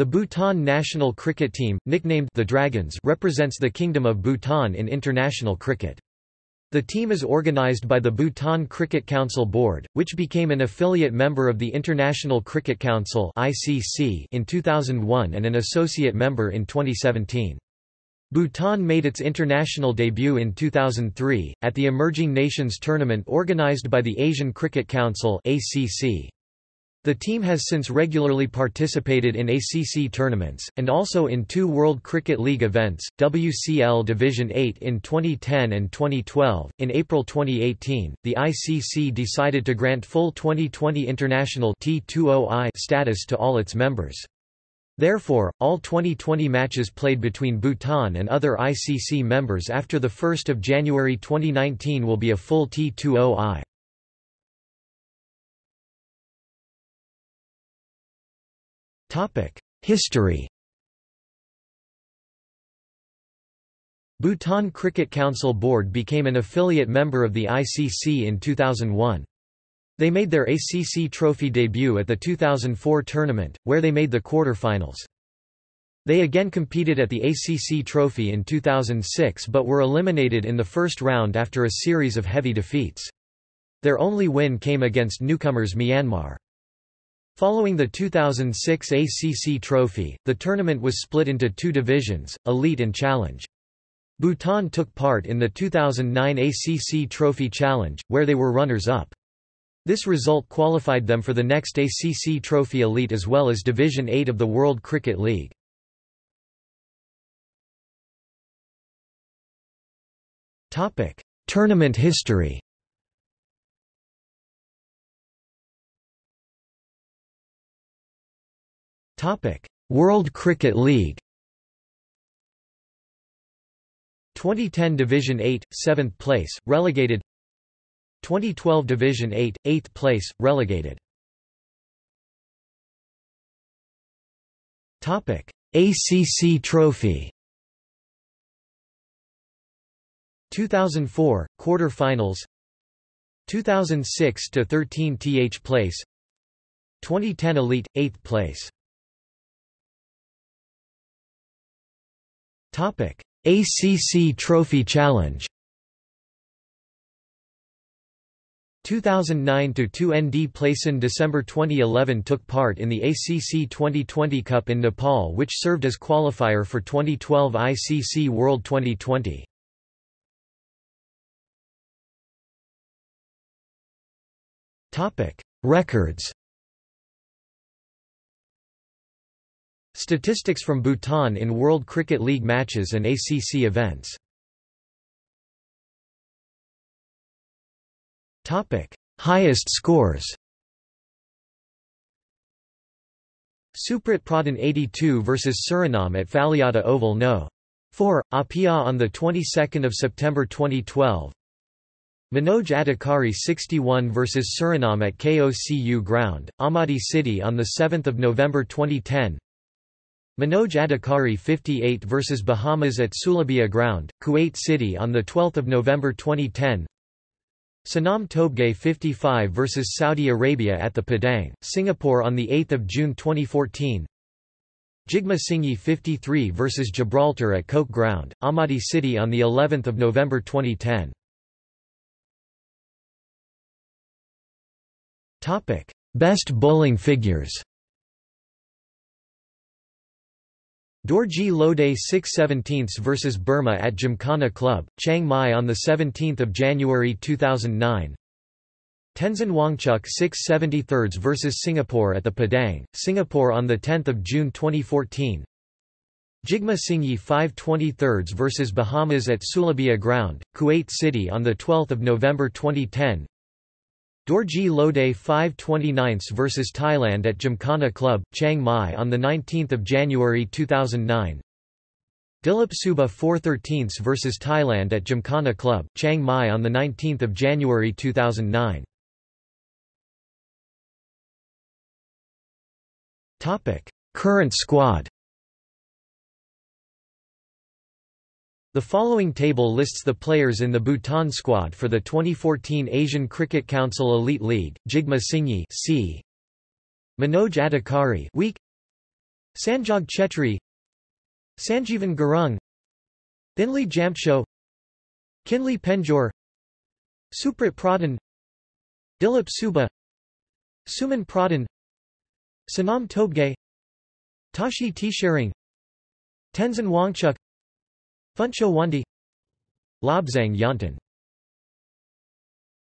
The Bhutan national cricket team, nicknamed the Dragons represents the Kingdom of Bhutan in international cricket. The team is organized by the Bhutan Cricket Council Board, which became an affiliate member of the International Cricket Council (ICC) in 2001 and an associate member in 2017. Bhutan made its international debut in 2003, at the Emerging Nations Tournament organized by the Asian Cricket Council The team has since regularly participated in ACC tournaments, and also in two World Cricket League events, WCL Division 8 in 2010 and 2012. In April 2018, the ICC decided to grant full 2020 international T20I status to all its members. Therefore, all 2020 matches played between Bhutan and other ICC members after 1 January 2019 will be a full T20I. History Bhutan Cricket Council Board became an affiliate member of the ICC in 2001. They made their ACC Trophy debut at the 2004 tournament, where they made the quarter-finals. They again competed at the ACC Trophy in 2006 but were eliminated in the first round after a series of heavy defeats. Their only win came against newcomers Myanmar. Following the 2006 ACC Trophy, the tournament was split into two divisions, Elite and Challenge. Bhutan took part in the 2009 ACC Trophy Challenge, where they were runners-up. This result qualified them for the next ACC Trophy Elite as well as Division 8 of the World Cricket League. Tournament history World Cricket League 2010 Division 8, 7th place, relegated 2012 Division 8, 8th place, relegated. ACC Trophy 2004 quarter-finals 2006 to 13 th place 2010 elite 8th place topic ACC Trophy Challenge 2009 to 2 ND Playson December 2011 took part in the ACC 2020 Cup in Nepal which served as qualifier for 2012 ICC World 2020. Topic: Records. Statistics from Bhutan in World Cricket League matches and ACC events. Topic: Highest scores. Suprit Pradhan 82 vs Suriname at Faleata Oval No. 4, Apia on the 22nd of September 2012. Manoj Adhikari 61 vs Suriname at KOCU Ground, Ahmadi City on the 7th of November 2010. Manoj Adhikari 58 vs Bahamas at Sulaibiya Ground, Kuwait City on the 12th of November 2010. Sanam Tobgay 55 vs Saudi Arabia at the Padang, Singapore on 8 June 2014 Jigme Singye 53 vs Gibraltar at Coke Ground, Almaty City on of November 2010 Best bowling figures Dorji Lode 6 17 vs Burma at Gymkhana Club, Chiang Mai on 17 January 2009 Tenzin Wangchuk 6 73 vs Singapore at the Padang, Singapore on 10 June 2014 Jigme Singye 5 23 vs Bahamas at Sulaibiya Ground, Kuwait City on 12 November 2010 Dorji Lode 5 29 vs Thailand at Gymkhana Club, Chiang Mai on 19 January 2009 Dilip Suba 4 13 vs Thailand at Gymkhana Club, Chiang Mai on 19 January 2009 Current squad The following table lists the players in the Bhutan squad for the 2014 Asian Cricket Council Elite League, Jigme Singye C. Manoj Adhikari week Sanjog Chetri Sanjeevan Gurung Thinley Jamtsho Kinley Penjor Suprit Pradhan Dilip Suba Suman Pradhan Sanam Tobgay Tashi Tsharing Tenzin Wangchuk Phuntsho Wangdi. Lobsang Yonton